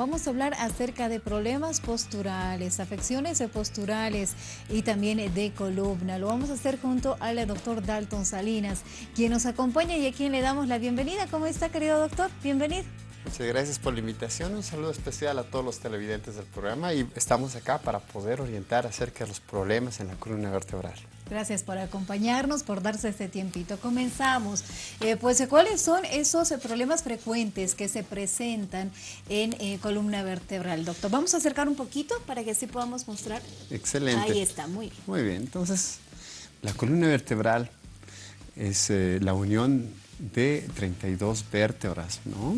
Vamos a hablar acerca de problemas posturales, afecciones posturales y también de columna. Lo vamos a hacer junto al doctor Dalton Salinas, quien nos acompaña y a quien le damos la bienvenida. ¿Cómo está, querido doctor? Bienvenido. Muchas gracias por la invitación. Un saludo especial a todos los televidentes del programa y estamos acá para poder orientar acerca de los problemas en la columna vertebral. Gracias por acompañarnos, por darse este tiempito. Comenzamos. Eh, pues, ¿cuáles son esos problemas frecuentes que se presentan en eh, columna vertebral, doctor? Vamos a acercar un poquito para que así podamos mostrar. Excelente. Ahí está, muy bien. Muy bien, entonces, la columna vertebral es eh, la unión de 32 vértebras, ¿no?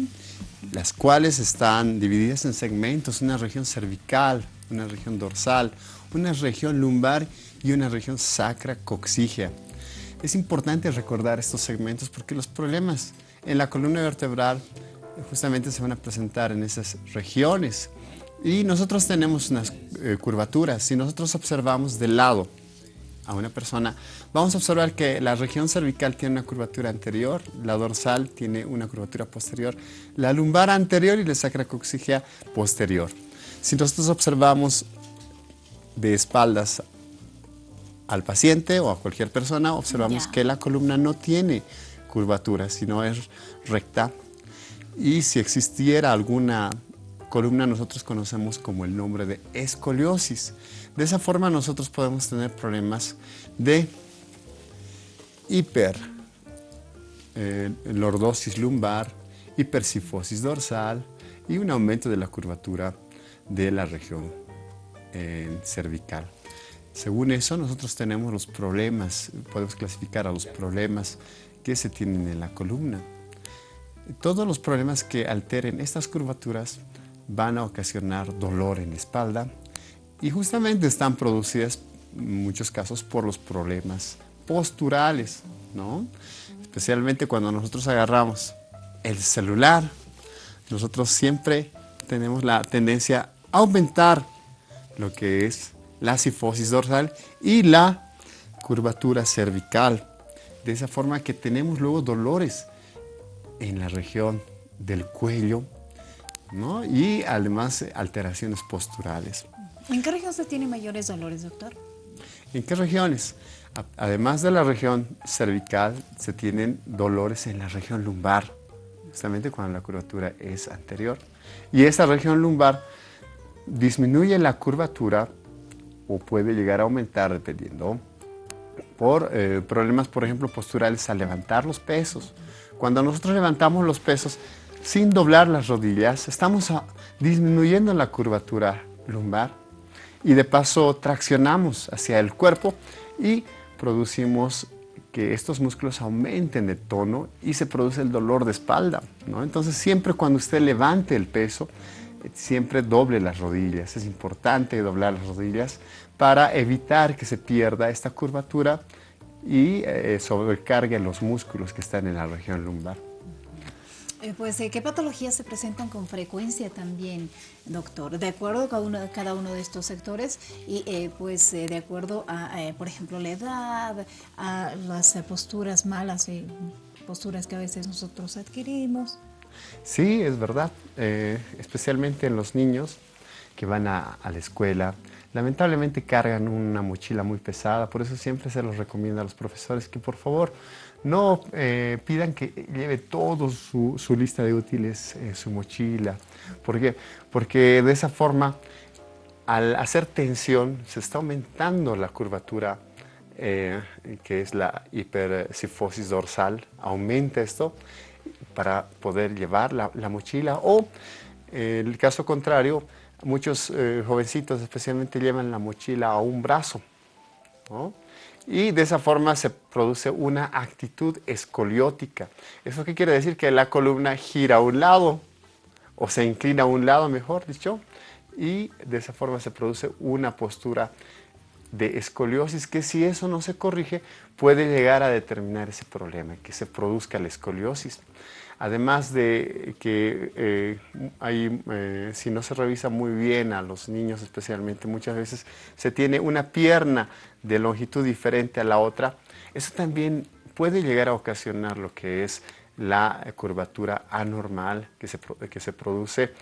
las cuales están divididas en segmentos, una región cervical, una región dorsal, una región lumbar y una región sacra coxígea. Es importante recordar estos segmentos porque los problemas en la columna vertebral justamente se van a presentar en esas regiones. Y nosotros tenemos unas eh, curvaturas. Si nosotros observamos de lado a una persona, vamos a observar que la región cervical tiene una curvatura anterior, la dorsal tiene una curvatura posterior, la lumbar anterior y la sacrocoxígea posterior. Si nosotros observamos de espaldas al paciente o a cualquier persona, observamos que la columna no tiene curvatura, sino es recta. Y si existiera alguna columna, nosotros conocemos como el nombre de escoliosis. De esa forma nosotros podemos tener problemas de hiper eh, lordosis lumbar, hipersifosis dorsal y un aumento de la curvatura de la región eh, cervical. Según eso, nosotros tenemos los problemas, podemos clasificar a los problemas que se tienen en la columna. Todos los problemas que alteren estas curvaturas van a ocasionar dolor en la espalda y justamente están producidas en muchos casos por los problemas posturales, ¿no? Especialmente cuando nosotros agarramos el celular, nosotros siempre tenemos la tendencia a aumentar lo que es la sifosis dorsal y la curvatura cervical. De esa forma que tenemos luego dolores en la región del cuello ¿no? y además alteraciones posturales. ¿En qué región se tienen mayores dolores, doctor? ¿En qué regiones? Además de la región cervical, se tienen dolores en la región lumbar, justamente cuando la curvatura es anterior. Y esa región lumbar disminuye la curvatura o puede llegar a aumentar dependiendo por eh, problemas, por ejemplo, posturales al levantar los pesos. Cuando nosotros levantamos los pesos sin doblar las rodillas, estamos disminuyendo la curvatura lumbar y de paso traccionamos hacia el cuerpo y producimos que estos músculos aumenten de tono y se produce el dolor de espalda. ¿no? Entonces siempre cuando usted levante el peso, siempre doble las rodillas. Es importante doblar las rodillas para evitar que se pierda esta curvatura y eh, sobrecargue los músculos que están en la región lumbar. Eh, pues, eh, ¿qué patologías se presentan con frecuencia también, doctor? De acuerdo a cada uno, de estos sectores y, pues, de acuerdo a, por ejemplo, la edad, a las posturas malas y posturas que a veces nosotros adquirimos. Sí, es verdad, especialmente en los niños que van a, la escuela, lamentablemente cargan una mochila muy pesada, por eso siempre se los recomienda a los profesores que por favor no eh, pidan que lleve todo su, lista de útiles en su mochila. ¿Por qué? Porque de esa forma, al hacer tensión, se está aumentando la curvatura eh, que es la hipersifosis dorsal, aumenta esto para poder llevar la, mochila o, en el caso contrario, muchos eh, jovencitos especialmente llevan la mochila a un brazo. Y de esa forma se produce una actitud escoliótica. ¿Eso qué quiere decir? Que la columna gira a un lado, o se inclina a un lado, mejor dicho, y de esa forma se produce una postura de escoliosis que si eso no se corrige puede llegar a determinar ese problema, que se produzca la escoliosis. Además de que eh, eh, si no se revisa muy bien a los niños especialmente, muchas veces se tiene una pierna de longitud diferente a la otra, eso también puede llegar a ocasionar lo que es la curvatura anormal que se, que se produce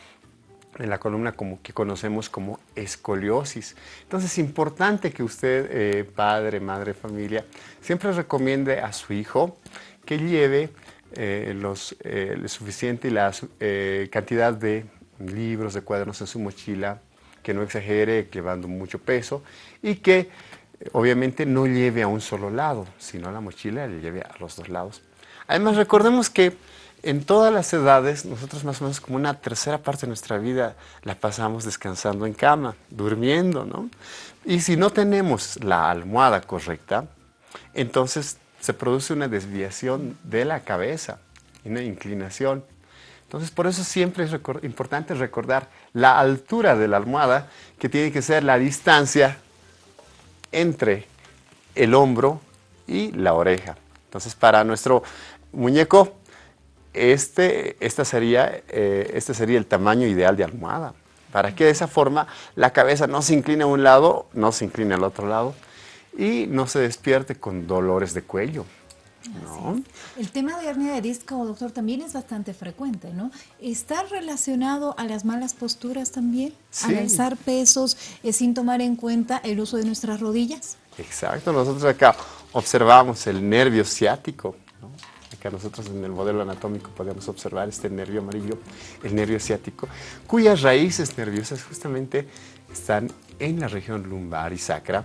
en la columna como que conocemos como escoliosis. Entonces es importante que usted, eh, padre, madre, familia, siempre recomiende a su hijo que lleve eh, los, eh, suficiente y la cantidad de libros, de cuadernos en su mochila, que no exagere llevando mucho peso y que obviamente no lleve a un solo lado, sino a la mochila le lleve a los dos lados. Además recordemos que en todas las edades, nosotros más o menos como una tercera parte de nuestra vida la pasamos descansando en cama, durmiendo, ¿no? Y si no tenemos la almohada correcta, entonces se produce una desviación de la cabeza, una inclinación. Entonces, por eso siempre es importante recordar la altura de la almohada, que tiene que ser la distancia entre el hombro y la oreja. Entonces, para nuestro muñeco, este, esta sería, eh, este sería el tamaño ideal de almohada, para que de esa forma la cabeza no se incline a un lado, no se incline al otro lado y no se despierte con dolores de cuello. El tema de hernia de disco, doctor, también es bastante frecuente, ¿no? ¿Está relacionado a las malas posturas también? ¿Al alzar pesos eh, sin tomar en cuenta el uso de nuestras rodillas? Exacto, nosotros acá observamos el nervio ciático, Acá nosotros en el modelo anatómico podemos observar este nervio amarillo, el nervio ciático, cuyas raíces nerviosas justamente están en la región lumbar y sacra.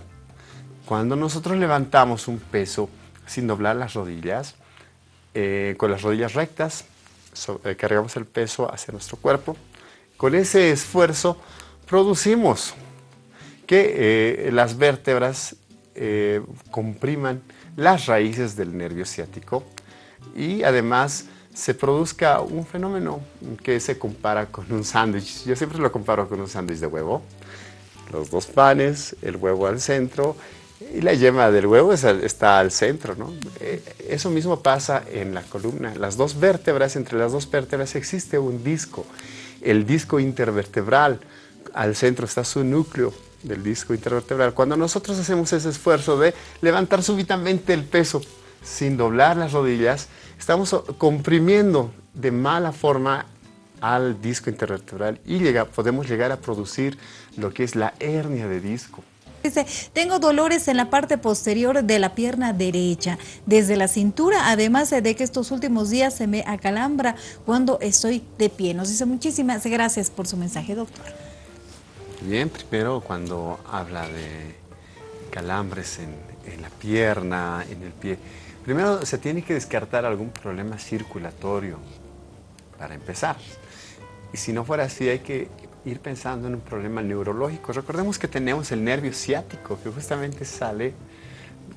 Cuando nosotros levantamos un peso sin doblar las rodillas, eh, con las rodillas rectas, eh, cargamos el peso hacia nuestro cuerpo. Con ese esfuerzo producimos que eh, las vértebras compriman las raíces del nervio ciático y además se produzca un fenómeno que se compara con un sándwich. Yo siempre lo comparo con un sándwich de huevo. Los dos panes, el huevo al centro y la yema del huevo está al centro, ¿no? Eh, eso mismo pasa en la columna. Las dos vértebras, entre las dos vértebras existe un disco, el disco intervertebral. Al centro está su núcleo del disco intervertebral. Cuando nosotros hacemos ese esfuerzo de levantar súbitamente el peso sin doblar las rodillas, estamos comprimiendo de mala forma al disco intervertebral y podemos llegar a producir lo que es la hernia de disco. Dice, tengo dolores en la parte posterior de la pierna derecha, desde la cintura, además de que estos últimos días se me acalambra cuando estoy de pie. Nos dice muchísimas gracias por su mensaje, doctor. Bien, primero cuando habla de calambres en, en la pierna, en el pie, primero se tiene que descartar algún problema circulatorio para empezar. Y si no fuera así, hay que ir pensando en un problema neurológico. Recordemos que tenemos el nervio ciático, que justamente sale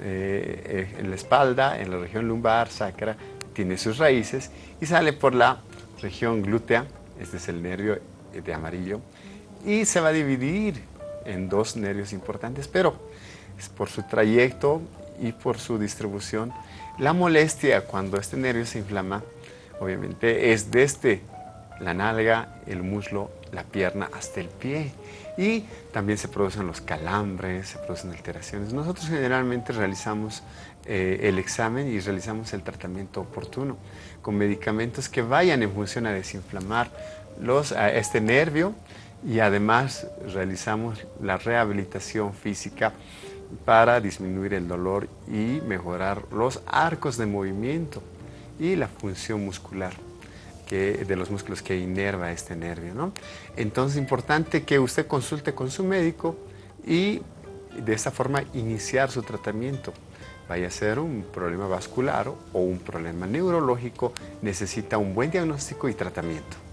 eh, en la espalda, en la región lumbar, sacra, tiene sus raíces y sale por la región glútea, este es el nervio de amarillo, y se va a dividir en dos nervios importantes, pero por su trayecto y por su distribución. La molestia cuando este nervio se inflama, obviamente, es desde la nalga, el muslo la pierna hasta el pie. Y también se producen los calambres, se producen alteraciones. Nosotros generalmente realizamos eh, el examen y realizamos el tratamiento oportuno con medicamentos que vayan en función a desinflamar los, a este nervio y además realizamos la rehabilitación física para disminuir el dolor y mejorar los arcos de movimiento y la función muscular de los músculos que inerva este nervio. ¿no? Entonces es importante que usted consulte con su médico y de esta forma iniciar su tratamiento. Vaya a ser un problema vascular o un problema neurológico, necesita un buen diagnóstico y tratamiento.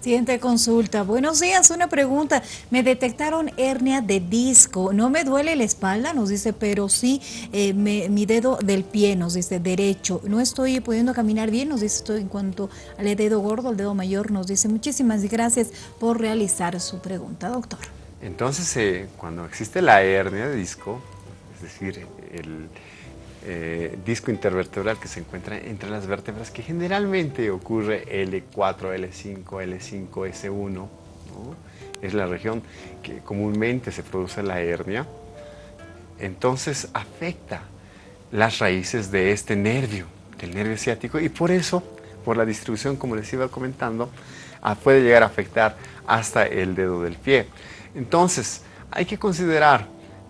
Siguiente consulta. Buenos días, una pregunta. Me detectaron hernia de disco. No me duele la espalda, nos dice, pero sí eh, mi dedo del pie, nos dice, derecho. No estoy pudiendo caminar bien, nos dice esto en cuanto al dedo gordo, al dedo mayor, nos dice. Muchísimas gracias por realizar su pregunta, doctor. Entonces, eh, cuando existe la hernia de disco, es decir, el eh, disco intervertebral que se encuentra entre las vértebras, que generalmente ocurre L4, L5, L5, S1, es la región que comúnmente se produce la hernia, entonces afecta las raíces de este nervio, del nervio ciático, y por eso, por la distribución, como les iba comentando, puede llegar a afectar hasta el dedo del pie. Entonces, hay que considerar,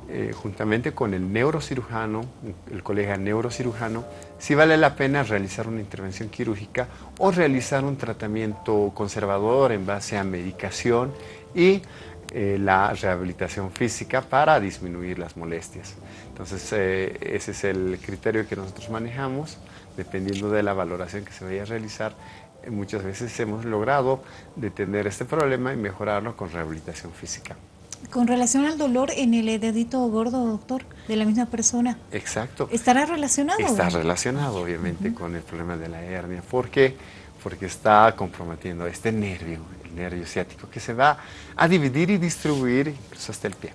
eh, juntamente con el neurocirujano, el colega neurocirujano, si vale la pena realizar una intervención quirúrgica o realizar un tratamiento conservador en base a medicación y eh, la rehabilitación física para disminuir las molestias. Entonces, eh, ese es el criterio que nosotros manejamos, dependiendo de la valoración que se vaya a realizar. Muchas veces hemos logrado detener este problema y mejorarlo con rehabilitación física. Con relación al dolor en el dedito gordo, doctor, de la misma persona. Exacto. ¿Estará relacionado? Está relacionado, obviamente, con el problema de la hernia. ¿Por qué? Porque está comprometiendo este nervio, el nervio ciático, que se va a dividir y distribuir incluso hasta el pie.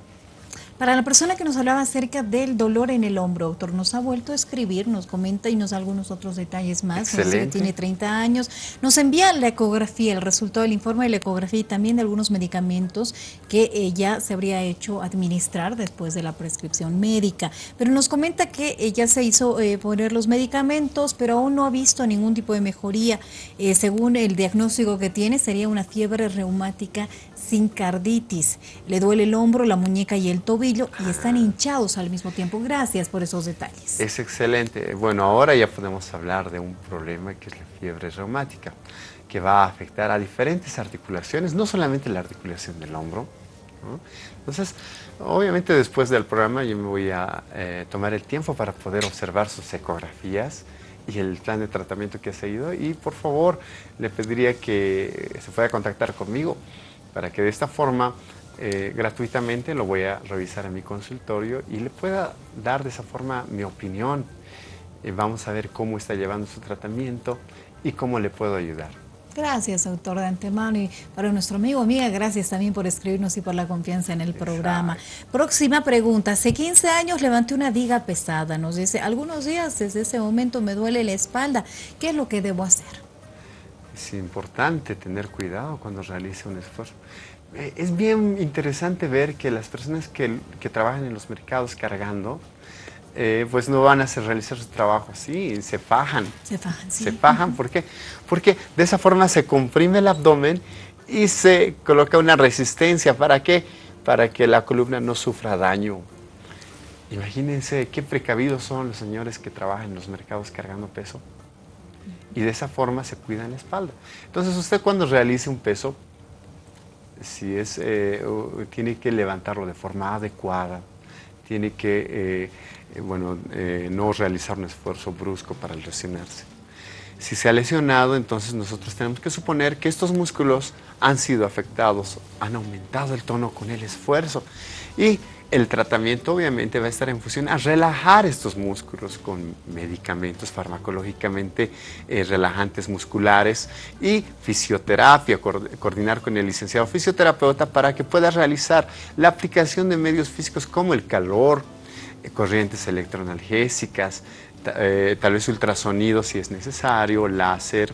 Para la persona que nos hablaba acerca del dolor en el hombro, doctor, nos ha vuelto a escribir, nos comenta y nos da algunos otros detalles más. Excelente. que tiene 30 años. Nos envía la ecografía, el resultado del informe de la ecografía y también de algunos medicamentos que ella se habría hecho administrar después de la prescripción médica. Pero nos comenta que ella se hizo eh, poner los medicamentos, pero aún no ha visto ningún tipo de mejoría. Eh, según el diagnóstico que tiene, sería una fiebre reumática sin carditis. Le duele el hombro, la muñeca y el tobillo y están hinchados al mismo tiempo. Gracias por esos detalles. Es excelente. Bueno, ahora ya podemos hablar de un problema que es la fiebre reumática, que va a afectar a diferentes articulaciones, no solamente la articulación del hombro. Entonces, obviamente después del programa yo me voy a eh, tomar el tiempo para poder observar sus ecografías y el plan de tratamiento que ha seguido y por favor le pediría que se pueda contactar conmigo para que de esta forma eh, gratuitamente lo voy a revisar en mi consultorio y le pueda dar de esa forma mi opinión. Eh, vamos a ver cómo está llevando su tratamiento y cómo le puedo ayudar. Gracias, doctor, de antemano. Y para nuestro amigo, amiga, gracias también por escribirnos y por la confianza en el programa. Próxima pregunta. Hace 15 años levanté una diga pesada. Nos dice, algunos días desde ese momento me duele la espalda. ¿Qué es lo que debo hacer? Es importante tener cuidado cuando realice un esfuerzo. Eh, es bien interesante ver que las personas que, trabajan en los mercados cargando, eh, pues no van a hacer, realizar su trabajo así, se fajan. Se fajan, sí. Se fajan, ¿por qué? Porque de esa forma se comprime el abdomen y se coloca una resistencia. ¿Para qué? Para que la columna no sufra daño. Imagínense qué precavidos son los señores que trabajan en los mercados cargando peso. Y de esa forma se cuidan la espalda. Entonces usted cuando realice un peso, si es, eh, tiene que levantarlo de forma adecuada, tiene que eh, eh, bueno, no realizar un esfuerzo brusco para lesionarse. Si se ha lesionado, entonces nosotros tenemos que suponer que estos músculos han sido afectados, han aumentado el tono con el esfuerzo y el tratamiento obviamente va a estar en función a relajar estos músculos con medicamentos farmacológicamente eh, relajantes musculares y fisioterapia, coordinar con el licenciado fisioterapeuta para que pueda realizar la aplicación de medios físicos como el calor, eh, corrientes electroanalgésicas, eh, tal vez ultrasonido si es necesario, láser,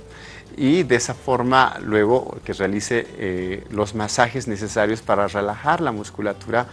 y de esa forma luego que realice los masajes necesarios para relajar la musculatura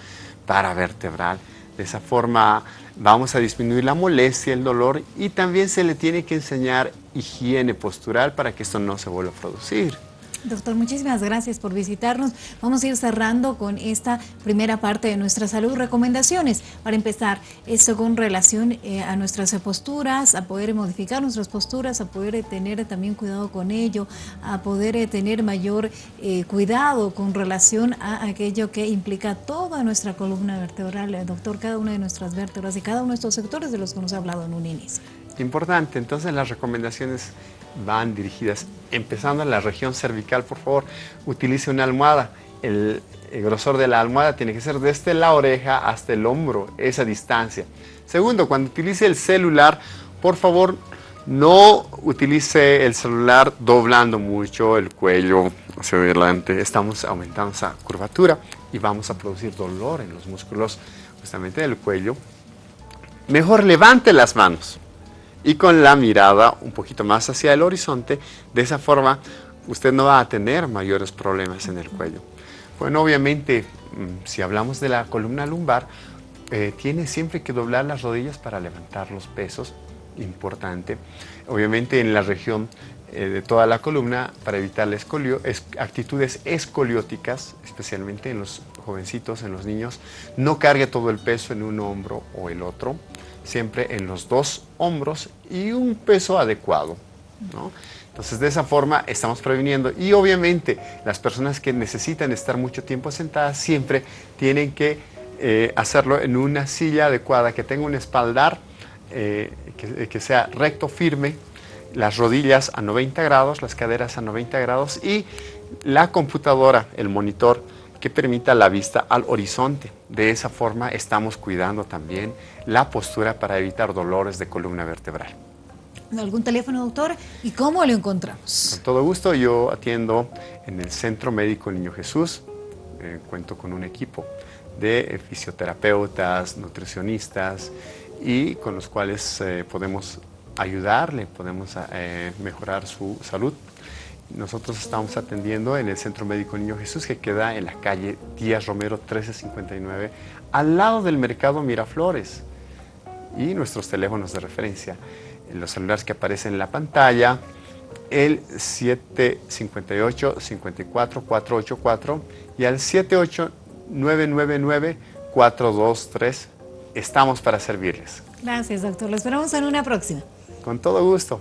paravertebral. De esa forma vamos a disminuir la molestia, el dolor y también se le tiene que enseñar higiene postural para que esto no se vuelva a producir. Doctor, muchísimas gracias por visitarnos. Vamos a ir cerrando con esta primera parte de nuestra salud. Recomendaciones para empezar, esto con relación eh, a nuestras posturas, a poder modificar nuestras posturas, a poder tener también cuidado con ello, a poder eh, tener mayor eh, cuidado con relación a aquello que implica toda nuestra columna vertebral. Doctor, cada una de nuestras vértebras y cada uno de estos sectores de los que nos ha hablado en un inicio. Importante, entonces las recomendaciones van dirigidas, empezando en la región cervical, por favor, utilice una almohada. El, grosor de la almohada tiene que ser desde la oreja hasta el hombro, esa distancia. Segundo, cuando utilice el celular, por favor, no utilice el celular doblando mucho el cuello hacia adelante. Estamos aumentando esa curvatura y vamos a producir dolor en los músculos justamente del cuello. Mejor levante las manos y con la mirada un poquito más hacia el horizonte. De esa forma usted no va a tener mayores problemas en el cuello. Bueno, obviamente, mm, si hablamos de la columna lumbar, eh, tiene siempre que doblar las rodillas para levantar los pesos, importante. Obviamente en la región eh, de toda la columna para evitar la escolio, actitudes escolióticas, especialmente en los jovencitos, en los niños. No cargue todo el peso en un hombro o el otro, siempre en los dos hombros y un peso adecuado. Entonces, de esa forma estamos previniendo. Y obviamente, las personas que necesitan estar mucho tiempo sentadas siempre tienen que eh, hacerlo en una silla adecuada, que tenga un espaldar eh, que, sea recto, firme, las rodillas a 90 grados, las caderas a 90 grados y la computadora, el monitor, que permita la vista al horizonte. De esa forma estamos cuidando también la postura para evitar dolores de columna vertebral. ¿Algún teléfono, doctor? ¿Y cómo lo encontramos? Con todo gusto, yo atiendo en el Centro Médico Niño Jesús, eh, cuento con un equipo de fisioterapeutas, nutricionistas y con los cuales eh, podemos ayudarle, podemos eh, mejorar su salud. Nosotros estamos atendiendo en el Centro Médico Niño Jesús que queda en la calle Díaz Romero 1359 al lado del Mercado Miraflores y nuestros teléfonos de referencia, los celulares que aparecen en la pantalla, el 758-54-484 y al 78-999-423. Estamos para servirles. Gracias, doctor. Lo esperamos en una próxima. Con todo gusto.